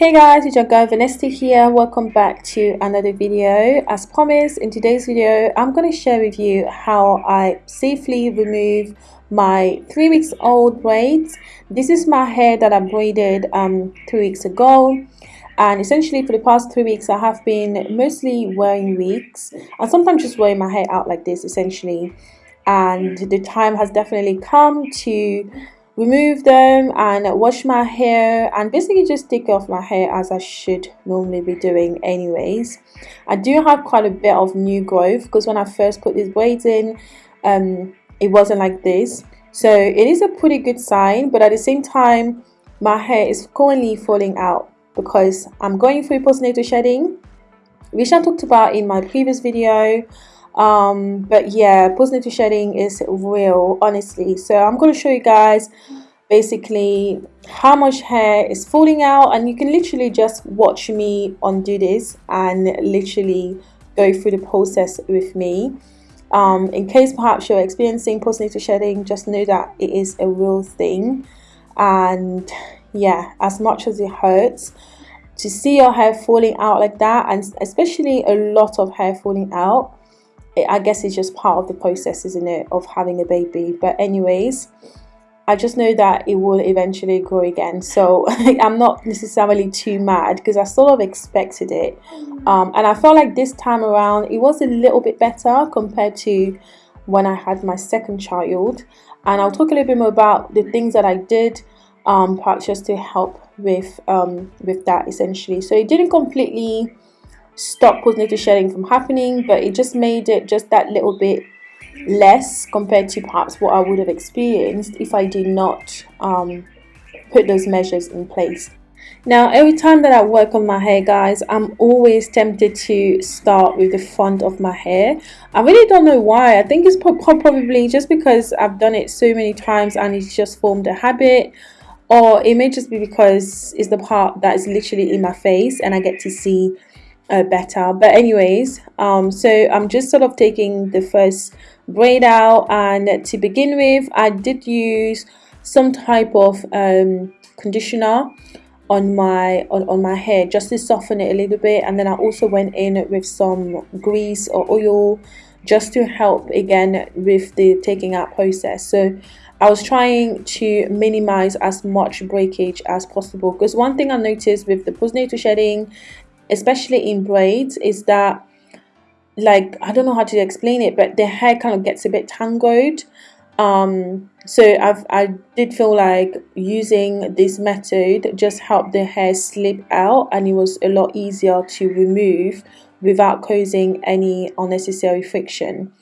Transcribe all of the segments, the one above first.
Hey guys, it's your girl Vanessa here. Welcome back to another video. As promised, in today's video, I'm going to share with you how I safely remove my three weeks old braids. This is my hair that I braided um, three weeks ago. And essentially for the past three weeks, I have been mostly wearing wigs and sometimes just wearing my hair out like this essentially. And the time has definitely come to remove them and wash my hair and basically just take off my hair as I should normally be doing anyways. I do have quite a bit of new growth because when I first put these braids in um, it wasn't like this so it is a pretty good sign but at the same time my hair is currently falling out because I'm going through postnatal shedding which I talked about in my previous video um but yeah postnatal shedding is real honestly. So i'm going to show you guys basically how much hair is falling out and you can literally just watch me undo this and literally go through the process with me. Um, in case perhaps you're experiencing postnatal shedding just know that it is a real thing. And yeah as much as it hurts to see your hair falling out like that and especially a lot of hair falling out I guess it's just part of the process, isn't it, of having a baby. But anyways, I just know that it will eventually grow again. So I'm not necessarily too mad because I sort of expected it. Um, and I felt like this time around it was a little bit better compared to when I had my second child. And I'll talk a little bit more about the things that I did um, perhaps just to help with um, with that essentially. So it didn't completely stop postnatal shedding from happening but it just made it just that little bit less compared to perhaps what I would have experienced if I did not um, put those measures in place. Now every time that I work on my hair guys I'm always tempted to start with the front of my hair. I really don't know why I think it's probably just because I've done it so many times and it's just formed a habit or it may just be because it's the part that is literally in my face and I get to see uh, better. But anyways um so i'm just sort of taking the first braid out and to begin with i did use some type of um conditioner on my on, on my hair just to soften it a little bit and then i also went in with some grease or oil just to help again with the taking out process. So I was trying to minimize as much breakage as possible because one thing I noticed with the postnatal shedding especially in braids is that like I don't know how to explain it but the hair kind of gets a bit tangled um, so I've, I did feel like using this method just helped the hair slip out and it was a lot easier to remove without causing any unnecessary friction.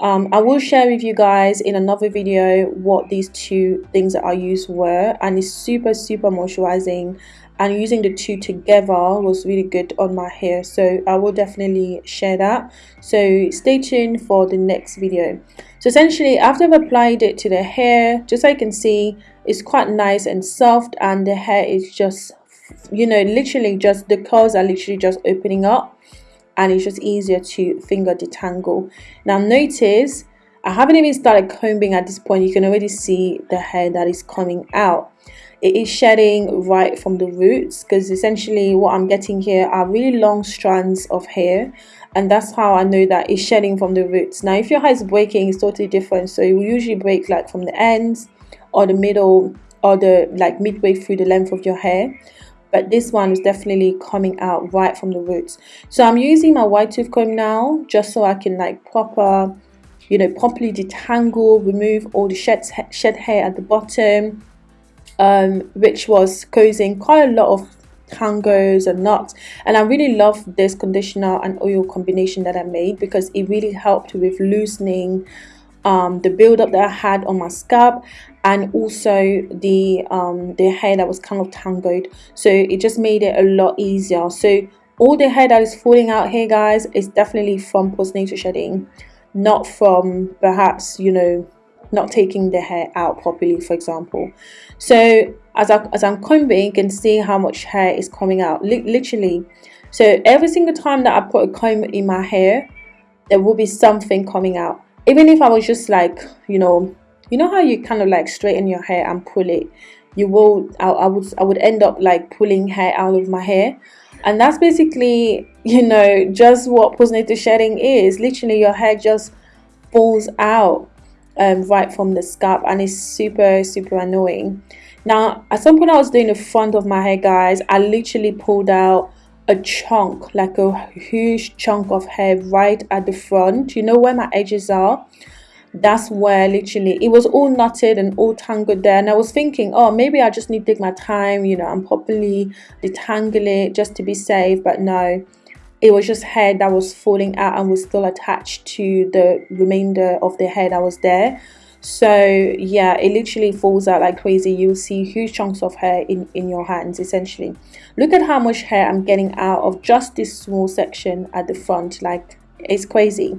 Um, I will share with you guys in another video what these two things that I used were and it's super super moisturizing and using the two together was really good on my hair. So I will definitely share that. So stay tuned for the next video. So essentially after I've applied it to the hair just so you can see it's quite nice and soft and the hair is just you know literally just the curls are literally just opening up and it's just easier to finger detangle. Now notice I haven't even started combing at this point. You can already see the hair that is coming out it is shedding right from the roots because essentially what I'm getting here are really long strands of hair and that's how I know that it's shedding from the roots. Now if your hair is breaking it's totally different. So it will usually break like from the ends or the middle or the like midway through the length of your hair. But this one is definitely coming out right from the roots. So I'm using my wide tooth comb now just so I can like proper you know properly detangle remove all the shed, shed hair at the bottom um, which was causing quite a lot of tangles and knots and I really love this conditioner and oil combination that I made because it really helped with loosening um, the buildup that I had on my scalp and also the um, the hair that was kind of tangled. So it just made it a lot easier. So all the hair that is falling out here guys is definitely from postnatal shedding not from perhaps you know not taking the hair out properly for example. So as, I, as I'm combing you can see how much hair is coming out literally. So every single time that I put a comb in my hair there will be something coming out. Even if I was just like you know you know how you kind of like straighten your hair and pull it? You will I, I would I would end up like pulling hair out of my hair. And that's basically you know just what postnatal shedding is literally your hair just falls out um, right from the scalp and it's super super annoying. Now at some point I was doing the front of my hair guys I literally pulled out a chunk like a huge chunk of hair right at the front. You know where my edges are? That's where literally it was all knotted and all tangled there and i was thinking oh maybe i just need to take my time you know and properly detangle it just to be safe but no it was just hair that was falling out and was still attached to the remainder of the hair that was there. So yeah it literally falls out like crazy. You'll see huge chunks of hair in in your hands essentially. Look at how much hair i'm getting out of just this small section at the front. Like it's crazy.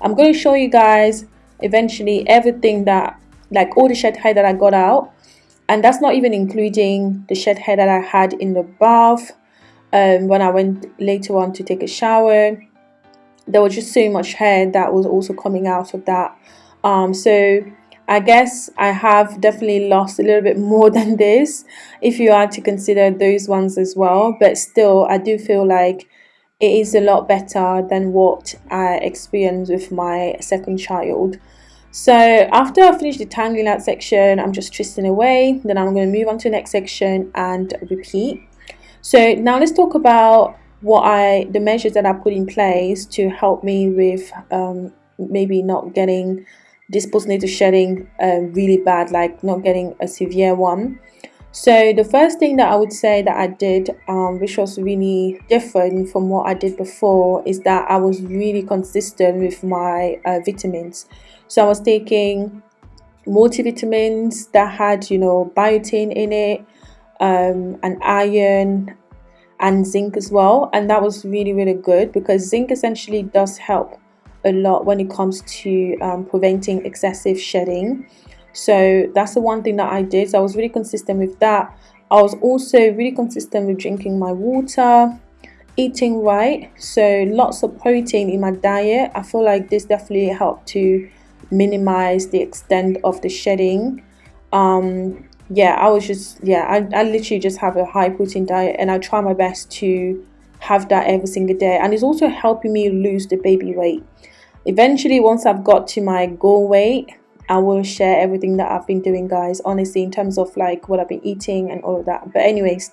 I'm going to show you guys eventually everything that like all the shed hair that I got out. And that's not even including the shed hair that I had in the bath um, when I went later on to take a shower there was just so much hair that was also coming out of that um, so I guess I have definitely lost a little bit more than this if you are to consider those ones as well but still I do feel like it is a lot better than what I experienced with my second child. So after I finish detangling that section, I'm just twisting away. Then I'm going to move on to the next section and repeat. So now let's talk about what I the measures that I put in place to help me with um, maybe not getting this postnatal shedding um, really bad, like not getting a severe one. So the first thing that I would say that I did, um, which was really different from what I did before, is that I was really consistent with my uh, vitamins. So I was taking multivitamins that had, you know, biotin in it, um, and iron and zinc as well. And that was really, really good because zinc essentially does help a lot when it comes to um, preventing excessive shedding. So that's the one thing that I did. So I was really consistent with that. I was also really consistent with drinking my water, eating right. So lots of protein in my diet. I feel like this definitely helped to minimize the extent of the shedding. Um, yeah, I was just, yeah, I, I literally just have a high protein diet and I try my best to have that every single day. And it's also helping me lose the baby weight. Eventually, once I've got to my goal weight, I will share everything that I've been doing guys honestly in terms of like what I've been eating and all of that but anyways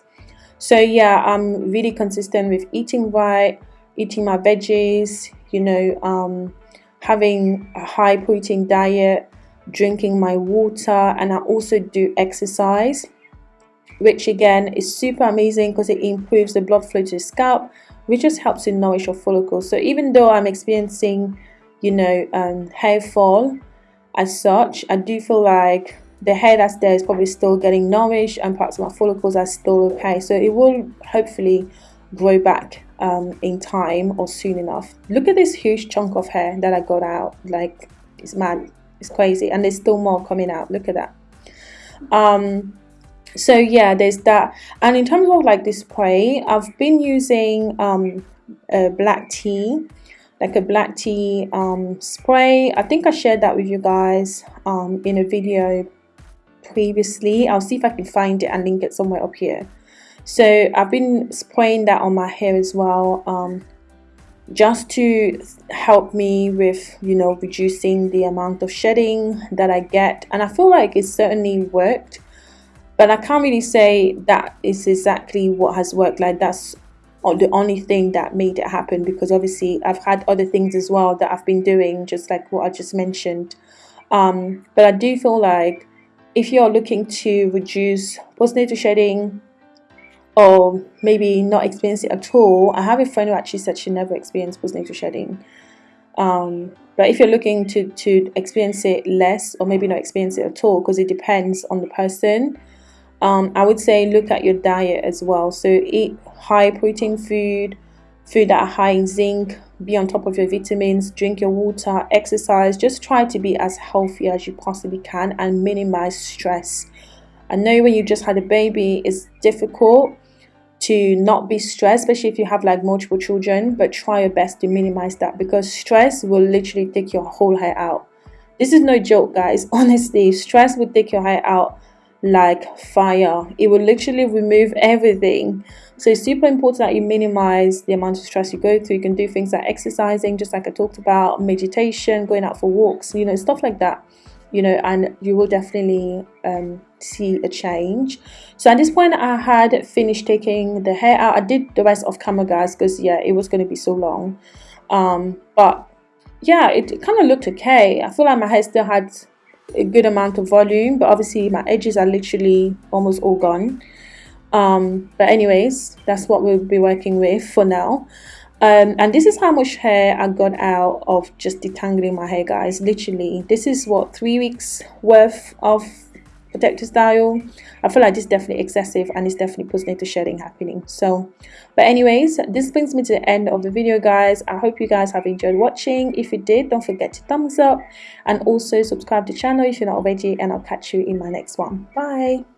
so yeah I'm really consistent with eating right eating my veggies you know um, having a high protein diet drinking my water and I also do exercise which again is super amazing because it improves the blood flow to the scalp which just helps to nourish your follicles. So even though I'm experiencing you know um, hair fall as such I do feel like the hair that's there is probably still getting nourished and of my follicles are still okay. So it will hopefully grow back um, in time or soon enough. Look at this huge chunk of hair that I got out. Like it's mad it's crazy and there's still more coming out look at that um, so yeah there's that and in terms of like this spray I've been using um, black tea like a black tea um, spray. I think I shared that with you guys um, in a video previously. I'll see if I can find it and link it somewhere up here. So I've been spraying that on my hair as well um, just to help me with, you know, reducing the amount of shedding that I get. And I feel like it certainly worked. But I can't really say that is exactly what has worked. Like that's the only thing that made it happen because obviously I've had other things as well that I've been doing, just like what I just mentioned. Um, but I do feel like if you're looking to reduce postnatal shedding or maybe not experience it at all, I have a friend who actually said she never experienced postnatal shedding. Um, but if you're looking to, to experience it less or maybe not experience it at all, because it depends on the person, um, I would say look at your diet as well. So eat high protein food, food that are high in zinc, be on top of your vitamins, drink your water, exercise. Just try to be as healthy as you possibly can and minimize stress. I know when you just had a baby, it's difficult to not be stressed, especially if you have like multiple children, but try your best to minimize that because stress will literally take your whole hair out. This is no joke, guys. Honestly, stress will take your hair out like fire it will literally remove everything so it's super important that you minimize the amount of stress you go through you can do things like exercising just like i talked about meditation going out for walks you know stuff like that you know and you will definitely um, see a change. So at this point i had finished taking the hair out. I did the rest of camera guys because yeah it was going to be so long. Um, but yeah it kind of looked okay. I feel like my hair still had a good amount of volume but obviously my edges are literally almost all gone. Um, but anyways that's what we'll be working with for now um, and this is how much hair I got out of just detangling my hair guys. Literally this is what three weeks worth of protector style I feel like this is definitely excessive and it's definitely postnatal shedding happening. So but anyways this brings me to the end of the video guys. I hope you guys have enjoyed watching. If you did don't forget to thumbs up and also subscribe to the channel if you're not already and I'll catch you in my next one. Bye